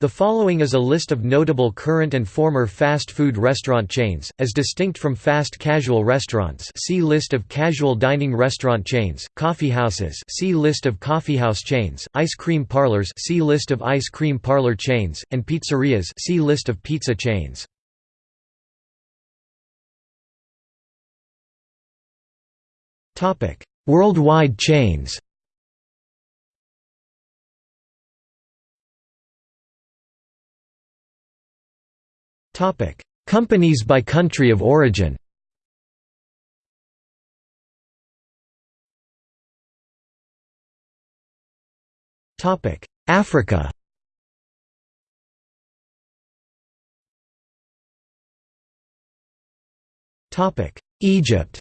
The following is a list of notable current and former fast food restaurant chains, as distinct from fast casual restaurants see List of casual dining restaurant chains, coffeehouses see List of coffeehouse chains, ice cream parlors see List of ice cream parlor chains, and pizzerias see List of pizza chains. Worldwide chains Topic: Companies by country of origin. Topic: Africa. Topic: Egypt.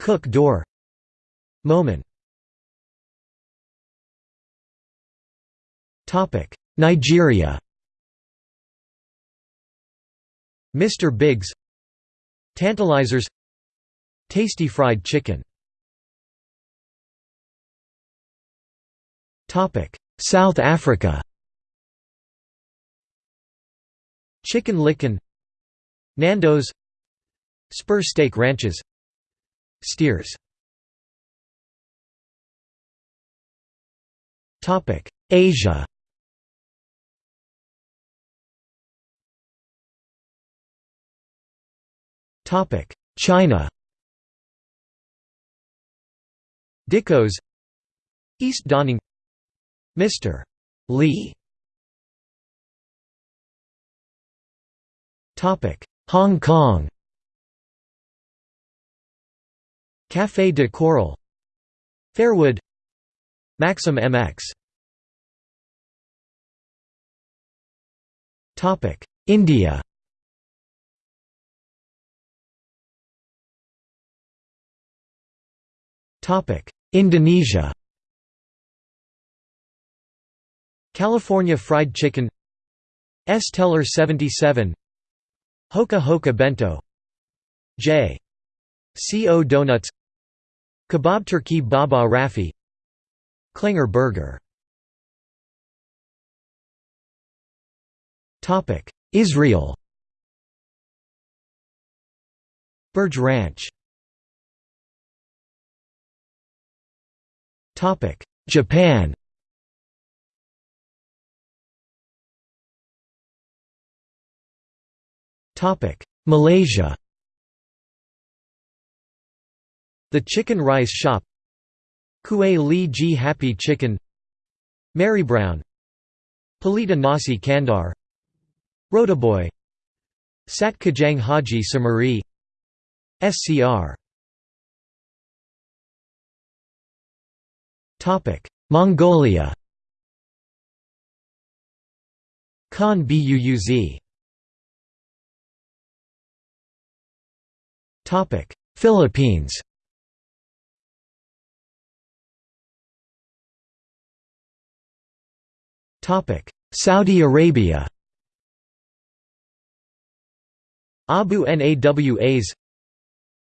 Cook door. Momen. Topic: Nigeria. Mr. Biggs. Tantalizers. Tastee fried chicken. South Africa. Chicken Licken Nando's. Spur Steak Ranches. Steers. Asia China Dicos East Dawning Mr. Lee Topic Hong Kong Café de Coral Fairwood Maxim MX Topic India Indonesia. California Fried Chicken. Es Teler 77 Hoka Hoka Bento. J. C. O. Donuts. Kebab Turki Baba Rafi. Klenger Burger. Israel. Burger Ranch Japan Malaysia The Chicken Rice Shop Kueh Lee Ji Happy Chicken Mary Brown Pelita Nasi Kandar Rotiboy Sat Kajang Haji Samuri SCR Mongolia Khan Buuz Philippines Topic: Saudi Arabia Abu Nawas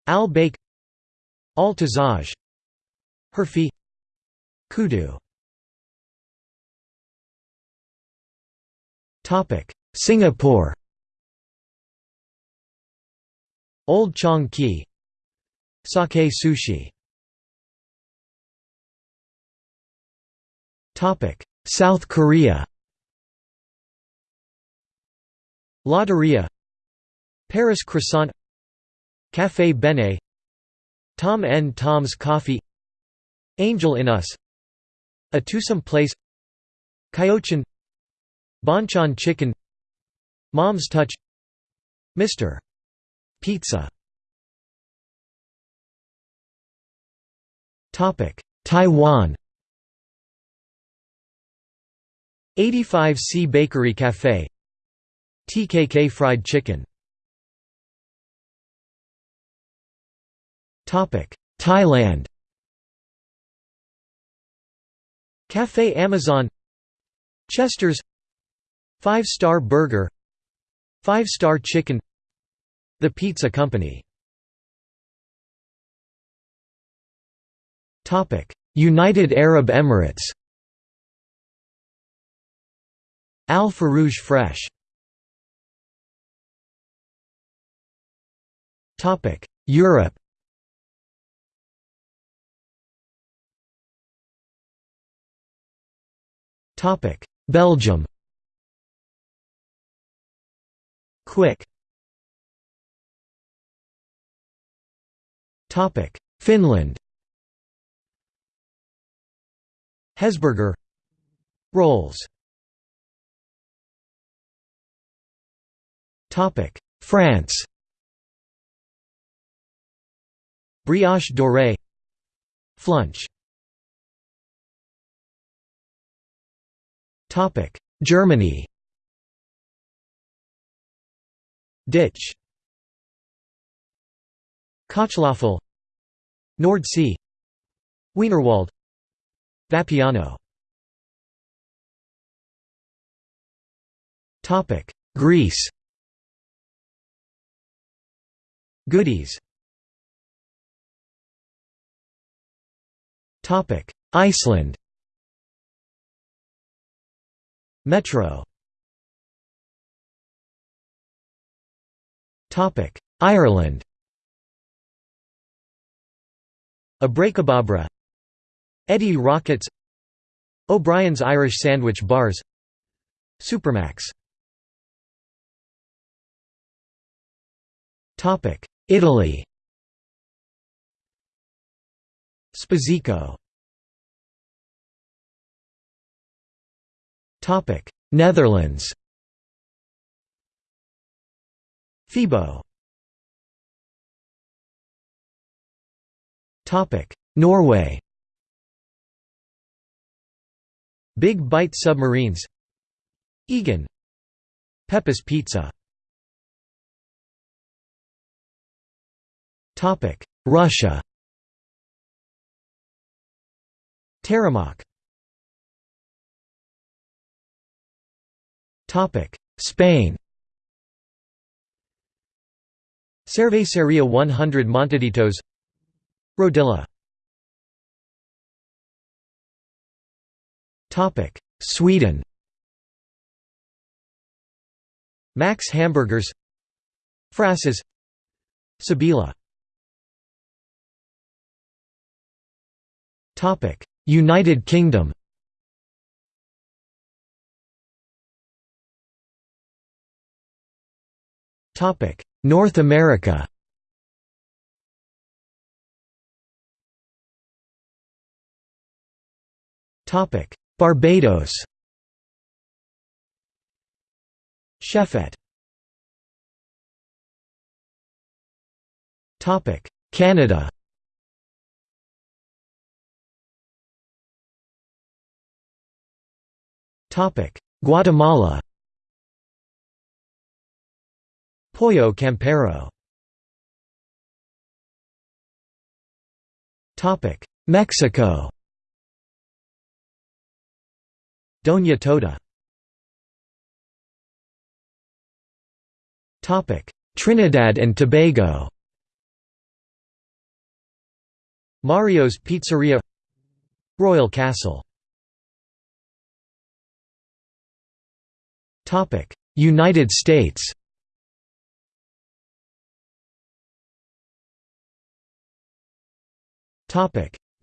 Al Baik Al Tazaj Herfi Kudu. Singapore. Old Chang Kee. Sakae Sushi. South Korea. Lotteria. Paris Croissant. Café Bene. Tom N. Tom's Coffee. Angel in Us A Twosome Place. Kyochon Bonchon Chicken. Mom's Touch. Mr. Pizza. Topic. Taiwan. 85C Bakery Cafe. TKK Fried Chicken. Topic. Thailand Café Amazon Chester's Five Star Burger Five Star Chicken The Pizza Company. United Arab Emirates. Al Farouj fresh. Europe Belgium. Quick. Finland. Hesburger. Rolls. France. Brioche dorée. Flunch Germany Ditsch. Kochlöffel Nord Sea. Wienerwald. Vapiano. Topic. Greece Goody's. Topic. Iceland Metro. Topic Ireland. Abrakebabra Eddie Rockets. O'Brien's Irish Sandwich Bars. Supermac's. Topic Italy. Spizzico Netherlands. Febo Norway. Big Bite Submarines. Egon Pepe's Pizza. Topic: Russia. Teremok Spain Cerveceria 100 Montaditos Rodilla Topic. Sweden Max Hamburgers Frasses Sibylla Topic. United Kingdom North America. Topic: Barbados. Chefette Canada. Topic: Guatemala Pollo Campero. Mexico. Doña Tota. Trinidad and Tobago. Mario's Pizzeria. Royal Castle. United States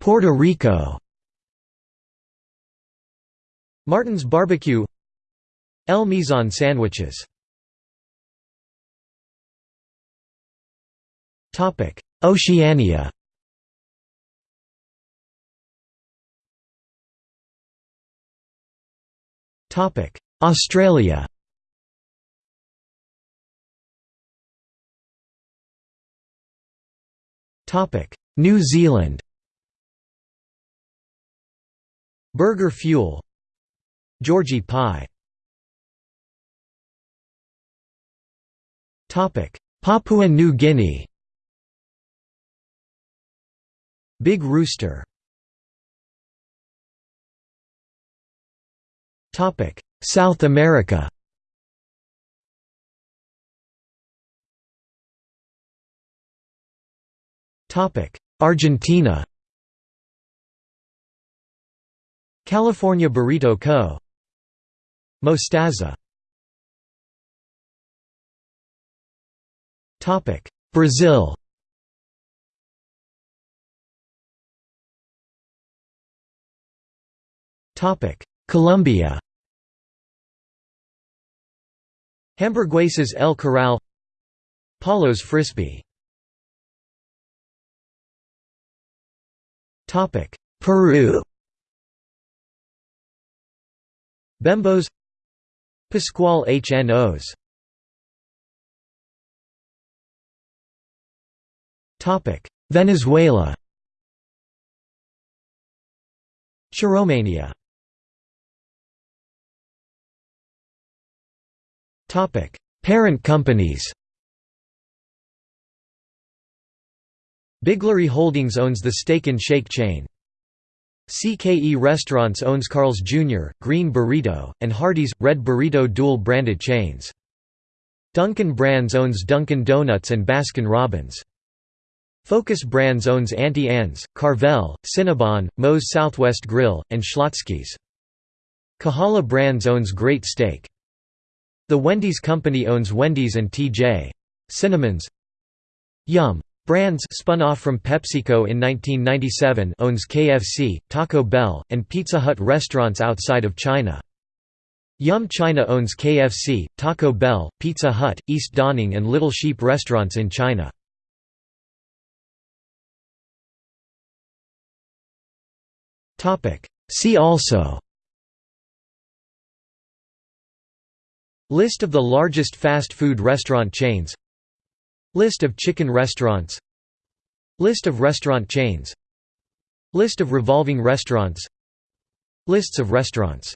Puerto Rico. Martin's Barbecue. El Mesón sandwiches. Oceania. Australia New Zealand. Burger Fuel. Georgie pie. Papua New Guinea. Big Rooster. South America Argentina California Burrito Co. Mostaza Topic. Brazil Topic. Colombia Hamburguesas El Corral Paulo's Frisby Peru. Bembos. Pasquale HNOs Topic. Venezuela. Churromania. Topic. Parent companies Biglari Holdings owns the Steak and Shake chain. CKE Restaurants owns Carl's Jr., Green Burrito, and Hardee's, Red Burrito dual-branded chains. Dunkin' Brands owns Dunkin' Donuts and Baskin Robbins. Focus Brands owns Auntie Anne's, Carvel, Cinnabon, Moe's Southwest Grill, and Schlotzsky's. Kahala Brands owns Great Steak. The Wendy's Company owns Wendy's and T.J. Cinnamons Yum! Brands spun off from PepsiCo in 1997 owns KFC, Taco Bell, and Pizza Hut restaurants outside of China. Yum China owns KFC, Taco Bell, Pizza Hut, East Dawning and Little Sheep restaurants in China. See also List of the largest fast food restaurant chains List of chicken restaurants. List of restaurant chains. List of revolving restaurants. Lists of restaurants